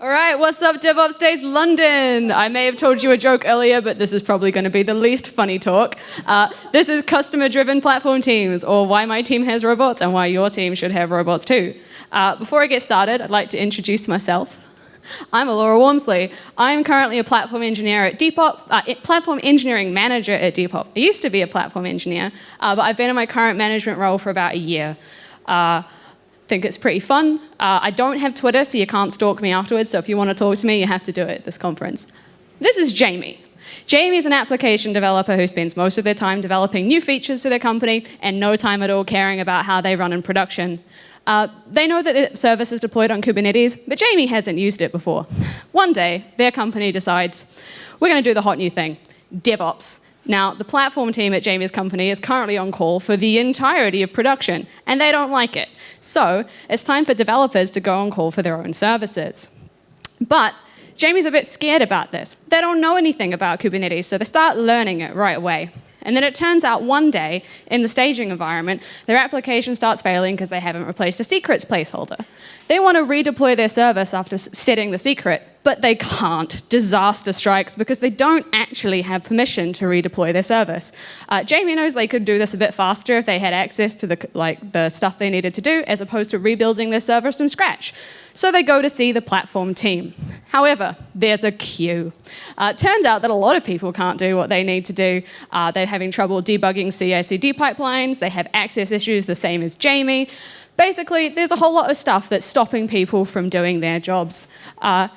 All right, what's up, DevOps Days London? I may have told you a joke earlier, but this is probably going to be the least funny talk. Uh, this is customer-driven platform teams, or why my team has robots and why your team should have robots too. Uh, before I get started, I'd like to introduce myself. I'm Laura Wormsley. I'm currently a platform engineer at Depop, uh, platform engineering manager at Depop. I used to be a platform engineer, uh, but I've been in my current management role for about a year. Think it's pretty fun. Uh, I don't have Twitter, so you can't stalk me afterwards. So if you want to talk to me, you have to do it at this conference. This is Jamie. Jamie is an application developer who spends most of their time developing new features for their company and no time at all caring about how they run in production. Uh, they know that the service is deployed on Kubernetes, but Jamie hasn't used it before. One day, their company decides, we're going to do the hot new thing, DevOps. Now, the platform team at Jamie's company is currently on call for the entirety of production, and they don't like it. So it's time for developers to go on call for their own services. But Jamie's a bit scared about this. They don't know anything about Kubernetes, so they start learning it right away. And then it turns out one day in the staging environment, their application starts failing because they haven't replaced a secrets placeholder. They want to redeploy their service after setting the secret, but they can't. Disaster strikes because they don't actually have permission to redeploy their service. Uh, Jamie knows they could do this a bit faster if they had access to the, like, the stuff they needed to do, as opposed to rebuilding their service from scratch. So they go to see the platform team. However, there's a queue. Uh, turns out that a lot of people can't do what they need to do. Uh, they're having trouble debugging CI/CD pipelines. They have access issues the same as Jamie. Basically, there's a whole lot of stuff that's stopping people from doing their jobs. Uh,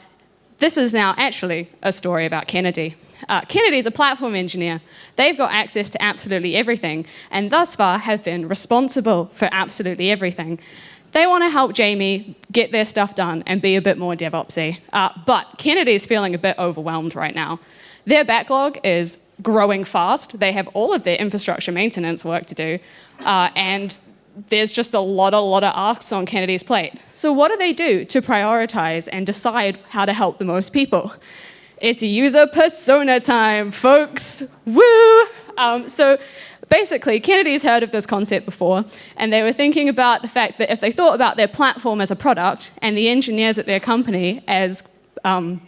this is now actually a story about Kennedy. Uh, Kennedy's a platform engineer. They've got access to absolutely everything, and thus far have been responsible for absolutely everything. They want to help Jamie get their stuff done and be a bit more DevOpsy. Uh, but Kennedy's feeling a bit overwhelmed right now. Their backlog is growing fast. They have all of their infrastructure maintenance work to do, uh, and there's just a lot, a lot of asks on Kennedy's plate. So what do they do to prioritize and decide how to help the most people? It's user persona time, folks. Woo! Um, so basically, Kennedy's heard of this concept before, and they were thinking about the fact that if they thought about their platform as a product and the engineers at their company as um,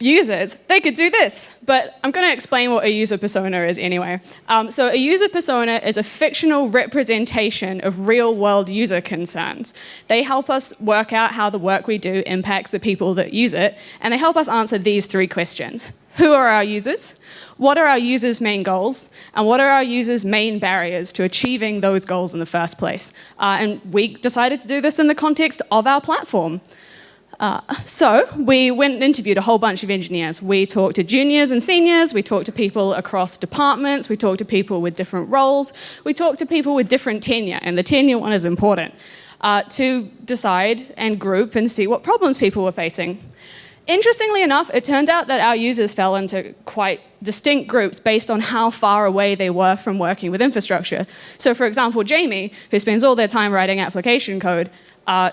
users, they could do this. But I'm going to explain what a user persona is anyway. Um, so a user persona is a fictional representation of real-world user concerns. They help us work out how the work we do impacts the people that use it, and they help us answer these three questions. Who are our users? What are our users' main goals? And what are our users' main barriers to achieving those goals in the first place? Uh, and we decided to do this in the context of our platform. Uh, so we went and interviewed a whole bunch of engineers. We talked to juniors and seniors, we talked to people across departments, we talked to people with different roles, we talked to people with different tenure, and the tenure one is important, uh, to decide and group and see what problems people were facing. Interestingly enough, it turned out that our users fell into quite distinct groups based on how far away they were from working with infrastructure. So for example, Jamie, who spends all their time writing application code, uh,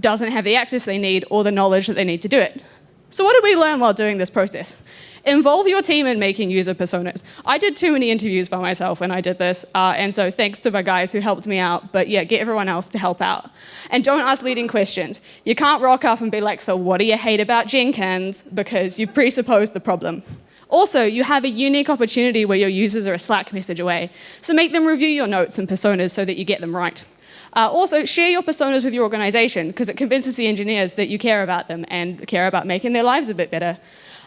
doesn't have the access they need or the knowledge that they need to do it. So what did we learn while doing this process? Involve your team in making user personas. I did too many interviews by myself when I did this, uh, and so thanks to my guys who helped me out, but yeah, get everyone else to help out. And don't ask leading questions. You can't rock up and be like, so what do you hate about Jenkins? Because you've presupposed the problem. Also, you have a unique opportunity where your users are a Slack message away. So make them review your notes and personas so that you get them right. Uh, also, share your personas with your organization because it convinces the engineers that you care about them and care about making their lives a bit better.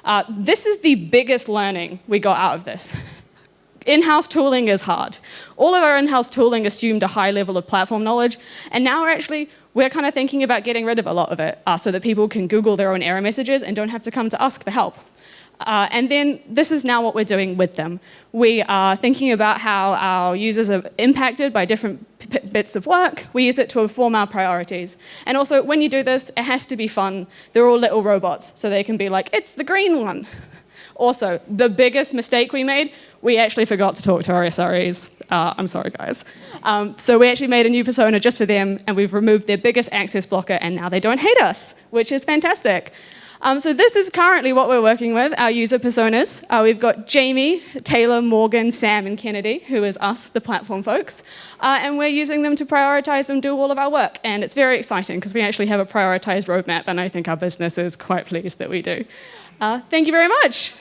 Uh, this is the biggest learning we got out of this. In-house tooling is hard. All of our in-house tooling assumed a high level of platform knowledge, and now we're actually, we're kind of thinking about getting rid of a lot of it uh, so that people can Google their own error messages and don't have to come to us for help. Uh, and then this is now what we're doing with them. We are thinking about how our users are impacted by different bits of work. We use it to inform our priorities. And also, when you do this, it has to be fun. They're all little robots, so they can be like, it's the green one. Also, the biggest mistake we made, we actually forgot to talk to our SREs. Uh, I'm sorry, guys. Um, so we actually made a new persona just for them, and we've removed their biggest access blocker, and now they don't hate us, which is fantastic. Um, so this is currently what we're working with, our user personas. Uh, we've got Jamie, Taylor, Morgan, Sam, and Kennedy, who is us, the platform folks. Uh, and we're using them to prioritize and do all of our work. And it's very exciting because we actually have a prioritized roadmap, and I think our business is quite pleased that we do. Uh, thank you very much.